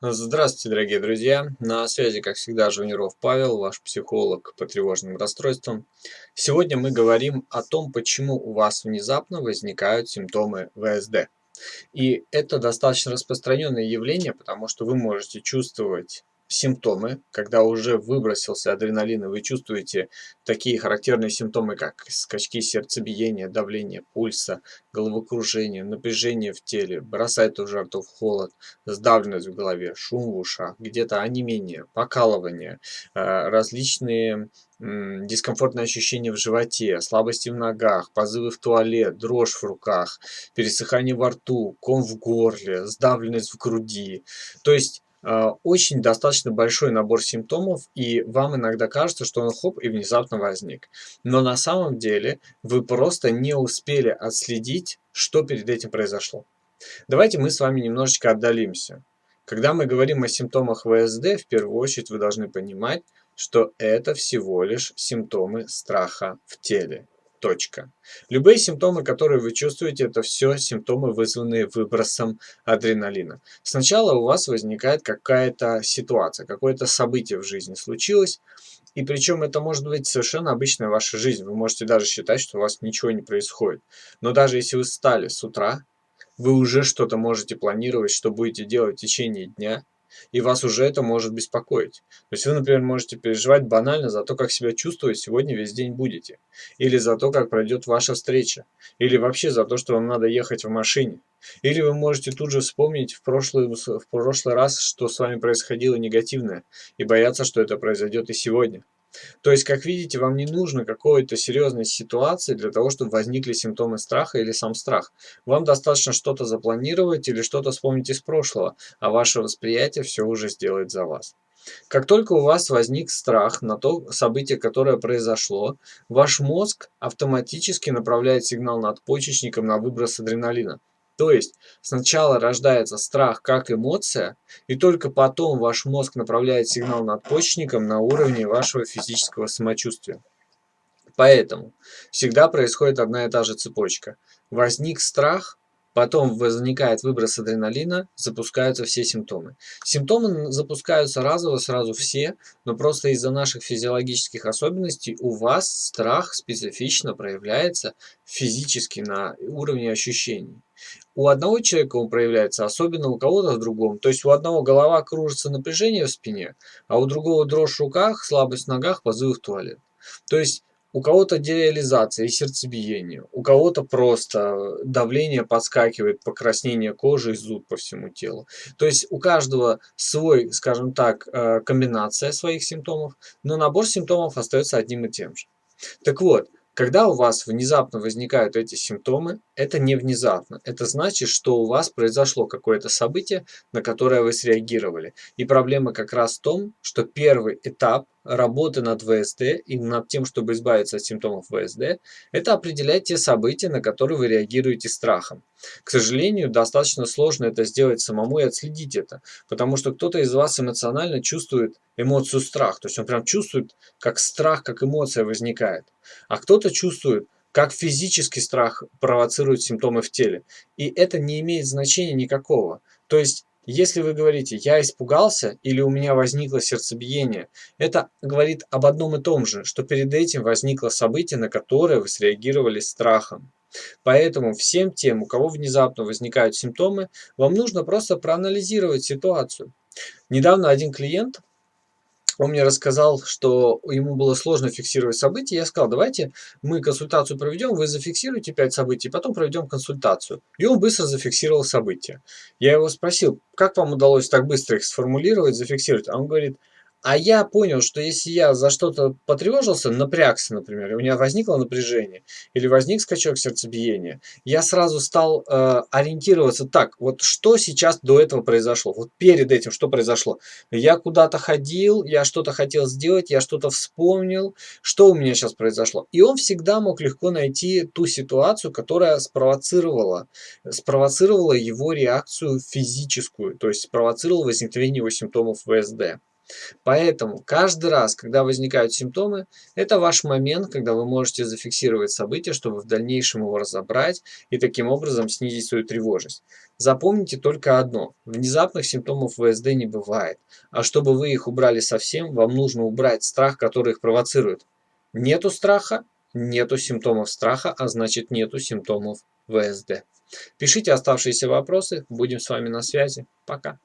Здравствуйте, дорогие друзья! На связи, как всегда, Жуниров Павел, ваш психолог по тревожным расстройствам. Сегодня мы говорим о том, почему у вас внезапно возникают симптомы ВСД. И это достаточно распространенное явление, потому что вы можете чувствовать симптомы, когда уже выбросился адреналин, и вы чувствуете такие характерные симптомы, как скачки сердцебиения, давление пульса, головокружение, напряжение в теле, бросает в жар, то в холод, сдавленность в голове, шум в ушах, где-то онемение, покалывание, э, различные дискомфортные ощущения в животе, слабости в ногах, позывы в туалет, дрожь в руках, пересыхание во рту, ком в горле, сдавленность в груди. То есть очень достаточно большой набор симптомов, и вам иногда кажется, что он хоп и внезапно возник. Но на самом деле вы просто не успели отследить, что перед этим произошло. Давайте мы с вами немножечко отдалимся. Когда мы говорим о симптомах ВСД, в первую очередь вы должны понимать, что это всего лишь симптомы страха в теле. Точка. Любые симптомы, которые вы чувствуете, это все симптомы, вызванные выбросом адреналина. Сначала у вас возникает какая-то ситуация, какое-то событие в жизни случилось, и причем это может быть совершенно обычная ваша жизнь. Вы можете даже считать, что у вас ничего не происходит. Но даже если вы встали с утра, вы уже что-то можете планировать, что будете делать в течение дня, и вас уже это может беспокоить. То есть вы, например, можете переживать банально за то, как себя чувствовать сегодня весь день будете, или за то, как пройдет ваша встреча, или вообще за то, что вам надо ехать в машине. Или вы можете тут же вспомнить в прошлый, в прошлый раз, что с вами происходило негативное, и бояться, что это произойдет и сегодня. То есть, как видите, вам не нужно какой-то серьезной ситуации для того, чтобы возникли симптомы страха или сам страх. Вам достаточно что-то запланировать или что-то вспомнить из прошлого, а ваше восприятие все уже сделает за вас. Как только у вас возник страх на то событие, которое произошло, ваш мозг автоматически направляет сигнал надпочечникам на выброс адреналина. То есть сначала рождается страх как эмоция, и только потом ваш мозг направляет сигнал надпочечникам на уровне вашего физического самочувствия. Поэтому всегда происходит одна и та же цепочка. Возник страх, Потом возникает выброс адреналина, запускаются все симптомы. Симптомы запускаются разово, сразу все, но просто из-за наших физиологических особенностей у вас страх специфично проявляется физически на уровне ощущений. У одного человека он проявляется, особенно у кого-то в другом. То есть у одного голова кружится напряжение в спине, а у другого дрожь в руках, слабость в ногах, позывы в туалет. То есть у кого-то дереализация и сердцебиение, у кого-то просто давление подскакивает, покраснение кожи и зуд по всему телу. То есть у каждого свой, скажем так, э, комбинация своих симптомов, но набор симптомов остается одним и тем же. Так вот, когда у вас внезапно возникают эти симптомы, это не внезапно. Это значит, что у вас произошло какое-то событие, на которое вы среагировали. И проблема как раз в том, что первый этап работы над ВСД и над тем, чтобы избавиться от симптомов ВСД, это определять те события, на которые вы реагируете страхом. К сожалению, достаточно сложно это сделать самому и отследить это, потому что кто-то из вас эмоционально чувствует эмоцию страх, то есть он прям чувствует, как страх, как эмоция возникает, а кто-то чувствует, как физический страх провоцирует симптомы в теле. И это не имеет значения никакого. То есть если вы говорите «я испугался» или «у меня возникло сердцебиение», это говорит об одном и том же, что перед этим возникло событие, на которое вы среагировали страхом. Поэтому всем тем, у кого внезапно возникают симптомы, вам нужно просто проанализировать ситуацию. Недавно один клиент он мне рассказал, что ему было сложно фиксировать события. Я сказал, давайте мы консультацию проведем, вы зафиксируете 5 событий, потом проведем консультацию. И он быстро зафиксировал события. Я его спросил, как вам удалось так быстро их сформулировать, зафиксировать? А он говорит, а я понял, что если я за что-то потревожился, напрягся, например, у меня возникло напряжение, или возник скачок сердцебиения, я сразу стал э, ориентироваться так, вот что сейчас до этого произошло, вот перед этим что произошло. Я куда-то ходил, я что-то хотел сделать, я что-то вспомнил, что у меня сейчас произошло. И он всегда мог легко найти ту ситуацию, которая спровоцировала, спровоцировала его реакцию физическую, то есть спровоцировала возникновение его симптомов ВСД. Поэтому каждый раз, когда возникают симптомы, это ваш момент, когда вы можете зафиксировать событие, чтобы в дальнейшем его разобрать и таким образом снизить свою тревожность. Запомните только одно. Внезапных симптомов ВСД не бывает. А чтобы вы их убрали совсем, вам нужно убрать страх, который их провоцирует. Нету страха, нету симптомов страха, а значит нету симптомов ВСД. Пишите оставшиеся вопросы, будем с вами на связи. Пока.